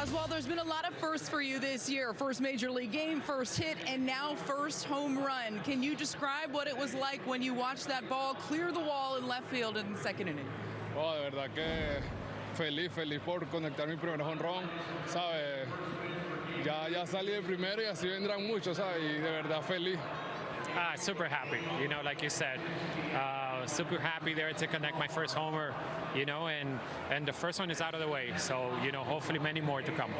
Oswald, there's been a lot of firsts for you this year. First major league game, first hit, and now first home run. Can you describe what it was like when you watched that ball clear the wall in left field in the second inning? Oh, de verdad que feliz, feliz por conectar mi primer honrón, ¿sabes? Ya, ya salí de primero y así vendrán muchos, ¿sabes? Y de verdad feliz. Uh, super happy, you know, like you said, uh, super happy there to connect my first homer, you know, and and the first one is out of the way, so you know, hopefully many more to come.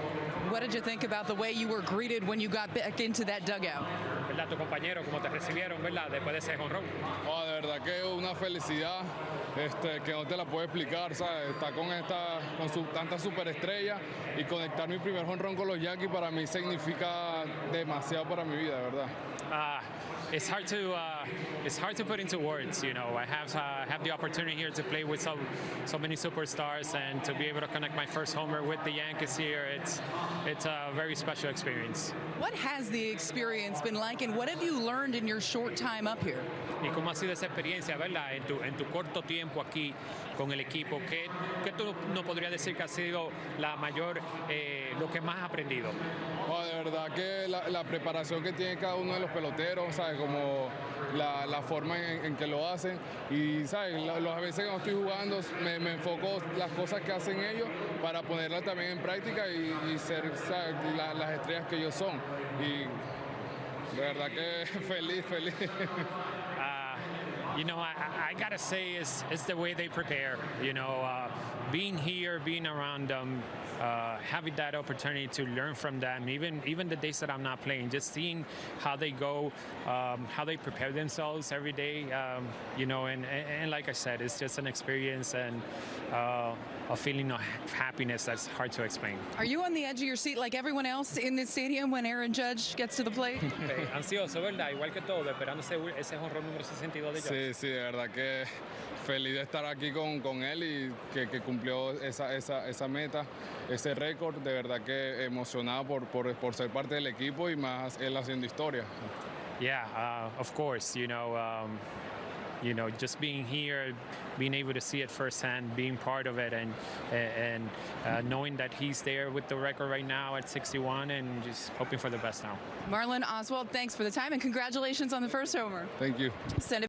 What did you think about the way you were greeted when you got back into that dugout? ¿Verdad? Tu compañero, cómo te recibieron, ¿verdad? Después de ese honrón. Oh, de verdad que una felicidad este, que no te la puedo explicar, ¿sabes? Estar con, esta, con su, tanta superestrella y conectar mi primer honrón con los Yankees para mí significa demasiado para mi vida, de verdad. Uh, it's hard to uh, it's hard to put into words. You know, I have uh, have the opportunity here to play with so so many superstars and to be able to connect my first homer with the Yankees here. It's it's a very special experience. What has the experience been like, and what have you learned in your short time up here? ¿Y cómo ha sido esa experiencia, verdad, en tu, en tu corto tiempo aquí con el equipo? ¿Qué, qué tú no podrías decir que ha sido la mayor, eh, lo que más has aprendido? Oh, de verdad que la, la, preparación que tiene cada uno de los peloteros, ¿sabes? Como la, la forma en, en, que lo hacen. Y, ¿sabes? Las veces que no estoy jugando, me, me, enfoco las cosas que hacen ellos para ponerlas también en práctica y, y ser, ¿sabes? La, las estrellas que ellos son. Y de verdad que feliz, feliz. Uh, you know, I, I, gotta say, it's, it's the way they prepare. You know, uh, being here, being around them, uh, having that opportunity to learn from them, even even the days that I'm not playing, just seeing how they go, um, how they prepare themselves every day. Um, you know, and, and, and, like I said, it's just an experience and uh, a feeling of happiness that's hard to explain. Are you on the edge of your seat like everyone else in this stadium when Aaron Judge gets to the plate? Ansioso, ¿verdad? Igual que todo, esperando ese, ese honrón número 62 de Judge. Sí, sí, de verdad que feliz de estar aquí con, con él y que, que cumplió esa, esa, esa, meta, ese récord. De verdad que emocionado por, por, por, ser parte del equipo y más él haciendo historia. Yeah, uh, of course. You know, um, you know, just being here, being able to see it firsthand, being part of it, and and uh, knowing that he's there with the record right now at 61, and just hoping for the best now. Marlon Oswald, thanks for the time and congratulations on the first homer. Thank you. Send it